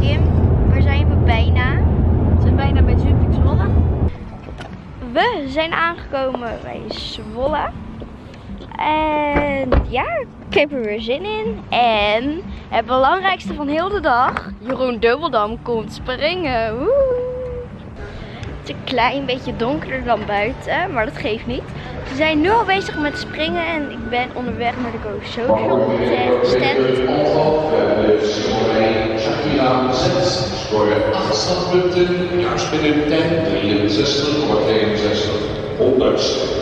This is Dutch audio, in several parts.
Kim, waar zijn we bijna? We zijn bijna bij Jumping Zwolle. We zijn aangekomen bij Zwolle. En ja, ik heb er weer zin in. En het belangrijkste van heel de dag, Jeroen Dubbeldam komt springen. Woe! Een klein beetje donkerder dan buiten, maar dat geeft niet. We zijn nu al bezig met springen en ik ben onderweg naar de Go Social stand. Shakira 6, scoorde 8 punten, juist binnen 10, 63, 61, 100.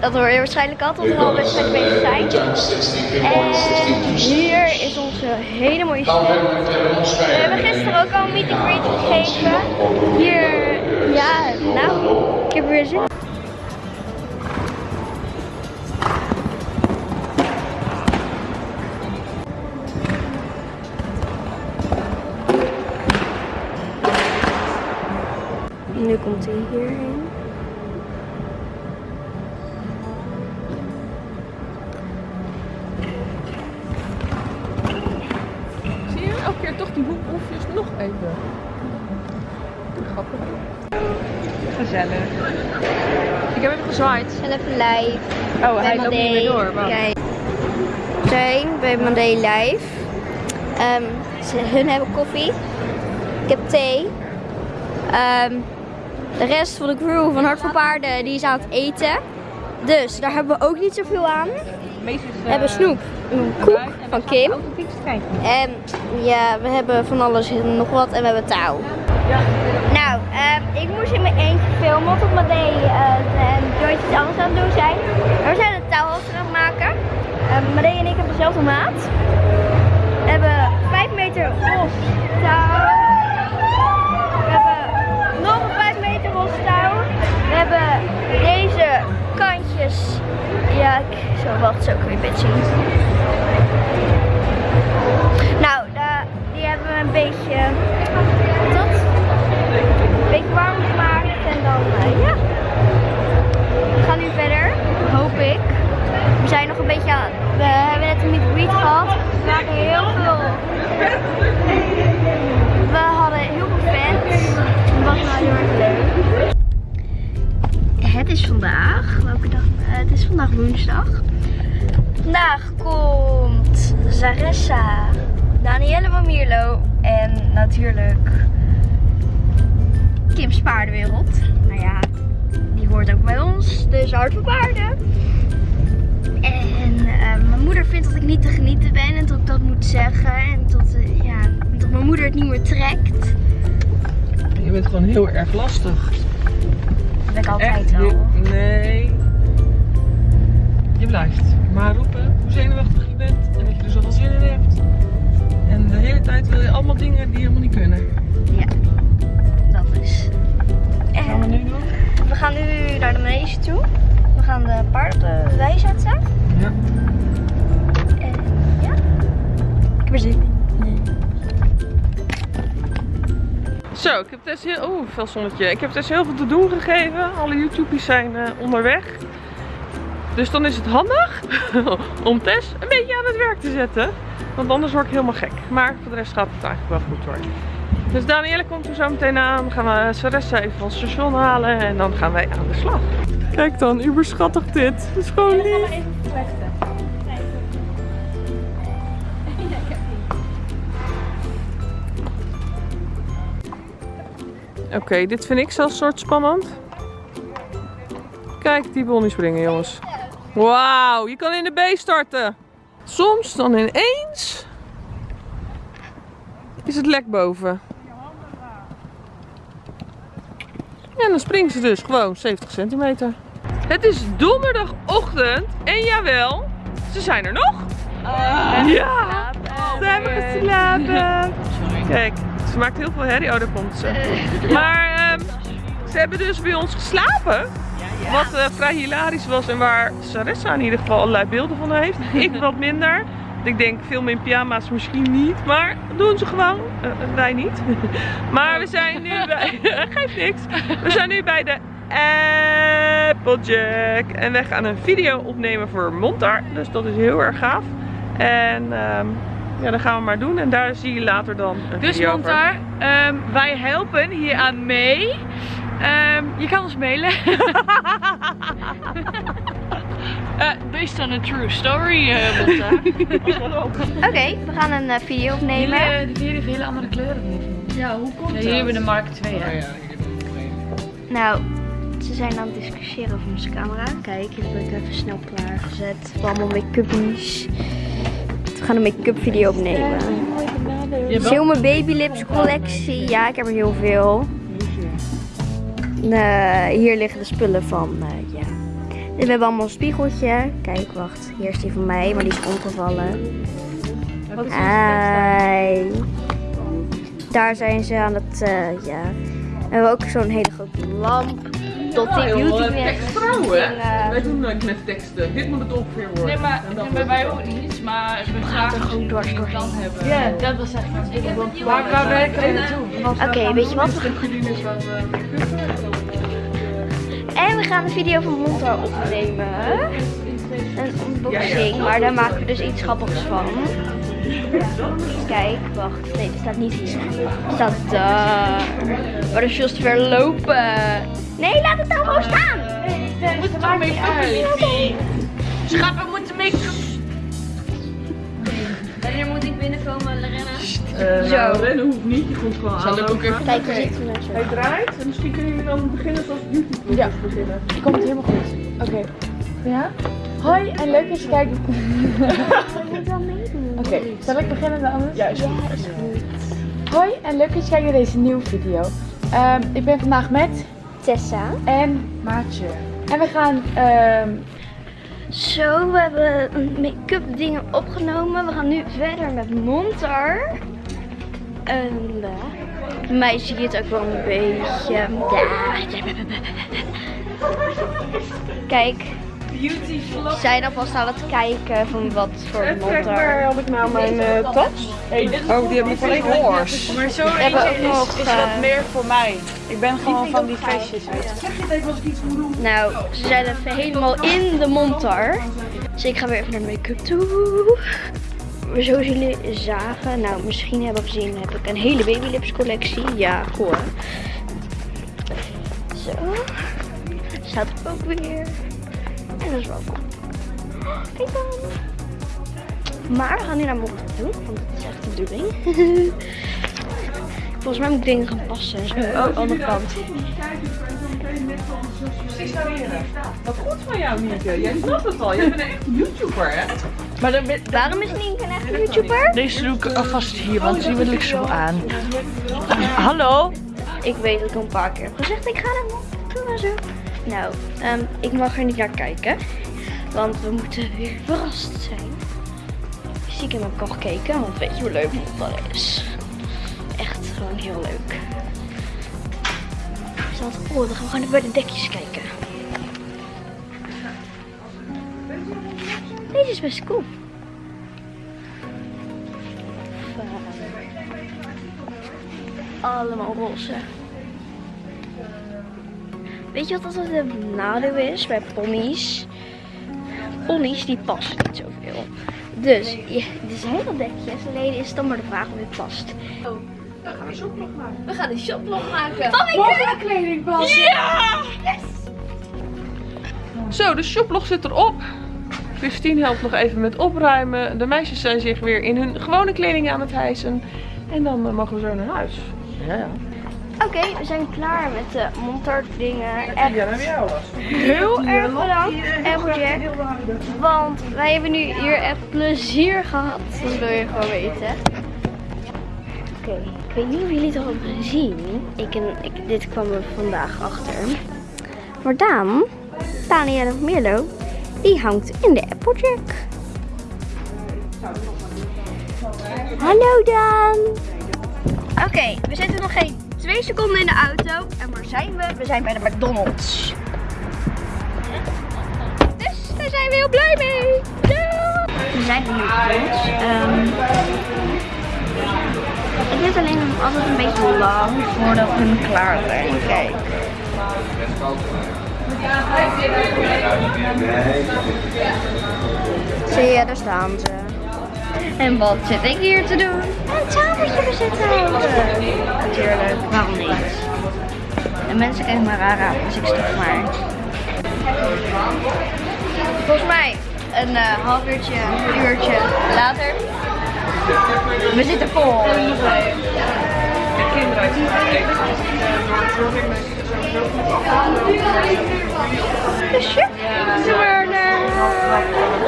Dat hoor je waarschijnlijk al tot we al wedstrijd bezig zijn. En hier is onze hele mooie stand. We hebben gisteren ook al een meet and greet gegeven. Hier, ja, nou, ik heb er weer zin in. Nu komt hij hierheen. Grappig. Gezellig. Ik heb even gezwaaid. En even live. Oh, bij hij loopt niet meer door. Kijk. We zijn bij Mandé live. Ehm, ze, hun hebben koffie. Ik heb thee. Ehm, de rest van de crew van Hart voor Paarden die is aan het eten. Dus daar hebben we ook niet zoveel aan. We hebben eh, snoep, een koek van Kim. En ja, we hebben van alles nog wat en we hebben touw. Ehm, ik moest in mijn eentje filmen tot mijn day uh, en Joyce iets anders aan het doen zijn. We zijn een touw aan maken. Uh, Madee en ik hebben dezelfde maat. We hebben 5 meter los touw. We hebben nog een 5 meter los touw. We hebben deze kantjes. Ja, ik zo wacht, zo kun je het zien. Nou, die hebben we een beetje Het is vandaag, welke dag? Eh, het is vandaag woensdag. Vandaag komt Zaressa, Danielle van Mierlo en natuurlijk Kim's Paardenwereld. Nou ja, die hoort ook bij ons, dus hard voor paarden. En eh, mijn moeder vindt dat ik niet te genieten ben en dat ik dat moet zeggen. En tot, eh, ja, dat mijn moeder het niet meer trekt. Je bent gewoon heel erg lastig. Dat ben ik altijd al. Nee. Je blijft maar roepen hoe zenuwachtig je bent en dat je er zoveel zin in hebt. En de hele tijd wil je allemaal dingen die helemaal niet kunnen. Ja, dat is. Wat gaan we En nu doen? we gaan nu naar de manege toe. We gaan de paarden op de wei zetten. Ja. En ja, ik heb er zin in. Zo, ik heb Tess heel... Oeh, veel zonnetje. Ik heb Tess heel veel te doen gegeven. Alle YouTubers zijn eh, onderweg. Dus dan is het handig om Tess een beetje aan het werk te zetten. Want anders word ik helemaal gek. Maar voor de rest gaat het eigenlijk wel goed hoor. Dus Danielle komt er zo meteen aan. Dan gaan we Saressa even van het station halen. En dan gaan wij aan de slag. Kijk dan, uber schattig dit. Het is gewoon lief. Oké, dit vind ik zelfs soort spannend. Kijk, die niet springen, jongens. Wauw, je kan in de B starten. Soms dan ineens is het lek boven. En dan springt ze dus gewoon 70 centimeter. Het is donderdagochtend en jawel, ze zijn er nog. ja, ze hebben geslapen. Kijk, ze maakt heel veel herrie. Oh, daar komt ze. Maar ehm, ze hebben dus bij ons geslapen. Wat eh, vrij hilarisch was en waar Saressa in ieder geval allerlei beelden van heeft. Ik wat minder. Ik denk film in pyjama's misschien niet, maar dat doen ze gewoon. Eh, eh, wij niet. maar we zijn nu bij... Geeft niks. We zijn nu bij de Applejack. En wij gaan een video opnemen voor Montar. Dus dat is heel erg gaaf. En ehm, Ja, dat gaan we maar doen. En daar zie je later dan een Dus video. Montar, ehm, wij helpen hier aan mee. Ehm, je kan ons mailen. Eh, based on a true story, eh Montar. Oké, we gaan een eh, video opnemen. Jullie, die heeft hele andere kleuren. Ja, hoe komt dat? Hier hebben we de Mark II, hè? Nou, ze zijn aan het discussiëren over onze camera. Kijk, hier heb ik even snel klaargezet. Allemaal make-uppies. Gaan een make-up video opnemen. Heel mijn baby lips collectie. Ja, ik heb er heel veel. Eh, hier liggen de spullen van, eh, ja. We hebben allemaal een spiegeltje. Kijk, wacht. Hier is die van mij, maar die is omgevallen. Hi. Daar zijn ze aan het, eh, ja. We hebben ook zo'n hele grote lamp. Tot die beauty. Wij doen nooit met teksten. Dit moet het ongeveer worden. Nee, maar bij wij ook niet. Maar we gaan er gewoon dwars doorheen. hebben. Ja, dat was echt wat Waar, waar werken we naartoe? Oké, weet je wat? We gaan- is waar we En we gaan een video van Montar opnemen. Een unboxing, maar daar maken we dus iets grappigs van. Kijk, wacht. Nee, er staat niet hier. Er staat daar. Maar dat is juist ver lopen. Nee, laat het dan gewoon staan. We moeten er mee uit. Schat, we moeten make-up. Wanneer moet ik binnenkomen, Lorena? Uh, Zo. nou, rennen hoeft niet, je komt gewoon Zal ik ook even Kijk, we zitten zo. Hij draait en misschien kunnen jullie dan beginnen zoals beauty Ja. beginnen. Komt helemaal goed. Oké. Ja? Hoi en leuk dat je kijkt. Oké, zal ik beginnen dan anders? Ja, is goed. Hoi en leuk dat je kijkt naar deze nieuwe video. Ehm, ik ben vandaag met Tessa. en Maatje. En we gaan, ehm, Zo, we hebben make-up dingen opgenomen. We gaan nu verder met Montar. En uh, mij zie je het ook wel een beetje. Ja. Kijk, Beauty vlog. we zijn alvast aan het kijken van wat voor Even kijken, waar Montar. had ik nou mijn eh, tas? Oh, die heb ik alleen horse. Maar zo hebben ook eentje nog, is, eh, wat meer voor mij. Ik ben gewoon van die je. Zeg je even als ik iets moet doen? Nou, ze zijn even helemaal in de Montar. Dus ik ga weer even naar de make-up toe. Zoals jullie zagen, nou misschien hebben gezien, heb ik een hele babylips collectie. Ja, hè? Zo. Staat ook weer. En dat is wel cool. Kijk dan. Maar we gaan nu naar Montar toe, want dat is echt de bedoeling. Volgens mij moet ik dingen gaan passen en zo. Oh, andere kant. Precies variëren. Wat goed van jou, Nienke. Jij snapt het al. Jij bent een echte YouTuber, hè? Maar dan Waarom is Nienke een echte YouTuber? deze doe ik alvast hier, want die wil ik zo aan. Hallo? Ik weet dat ik al een paar keer heb gezegd, ik ga naar toe en zo. Nou, ehm, ik mag er niet naar kijken. Want we moeten weer verrast zijn. Stiekem heb ik al gekeken, want weet je hoe leuk dat is. Echt gewoon heel leuk. Zelfs, oh, dan gaan we gewoon bij de dekjes kijken. Deze is best cool. Allemaal roze. Weet je wat altijd een nadeel is bij ponies? Ponies die passen niet zoveel. Dus je, er zijn wel dekjes, alleen is het dan maar de vraag of het past. We gaan een shoplog maken. Van mijn kleding passen. Zo, de shoplog zit erop. Christine helpt nog even met opruimen. De meisjes zijn zich weer in hun gewone kleding aan het hijsen. En dan eh, mogen we zo naar huis. Ja, ja. Oké, we zijn klaar met de montard dingen. En Echt heel erg bedankt, Applejack. Want wij hebben nu hier echt plezier gehad. Dat wil je gewoon weten. Oké, ik weet niet of jullie het al hebben gezien. Ik en, ik, dit kwam er vandaag achter. Maar Daan, Daniel of Milo, die hangt in de Applejack. Hallo Daan. Oké, we zitten nog geen twee seconden in de auto. En waar zijn we? We zijn bij de McDonald's. Dus daar zijn we heel blij mee. We zijn nu McDonald's. Ehm het duurt alleen altijd een beetje lang voordat we klaar zijn. Kijk. Zie je, daar staan ze. En wat zit ik hier te doen? Een tafeltje bezitten. Natuurlijk, waarom niet? En mensen kijken me raar aan, dus ik stop maar. Volgens mij een eh, half uurtje, een uurtje later. We zitten vol. Ja, we zijn er.